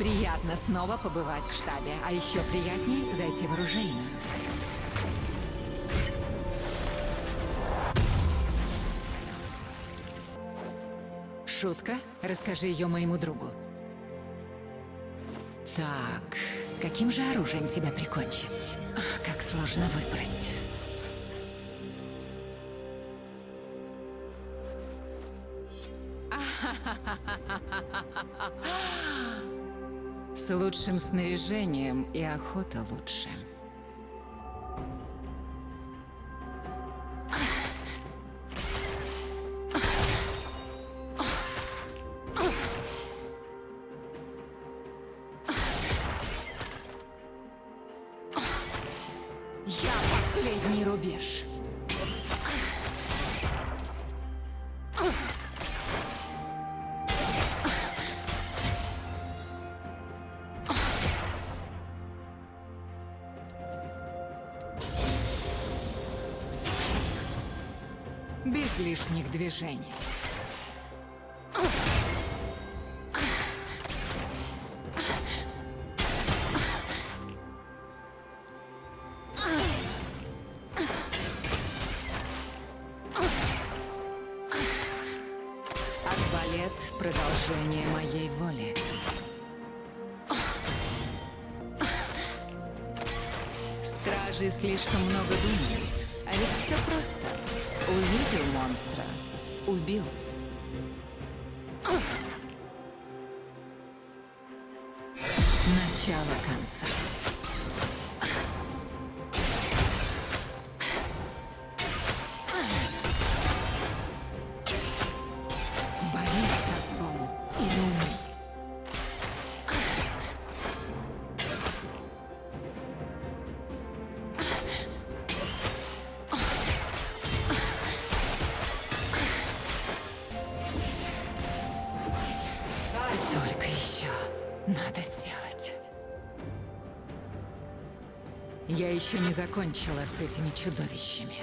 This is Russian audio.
Приятно снова побывать в штабе, а еще приятнее зайти в оружейную. Шутка? Расскажи ее моему другу. Так, каким же оружием тебя прикончить? Ах, как сложно выбрать. Лучшим снаряжением и охота лучше. Я последний рубеж. Без лишних движений. Арбалет — продолжение моей воли. Стражи слишком много думают, Увидел монстра, убил. Начало конца. Только еще надо сделать. Я еще не закончила с этими чудовищами.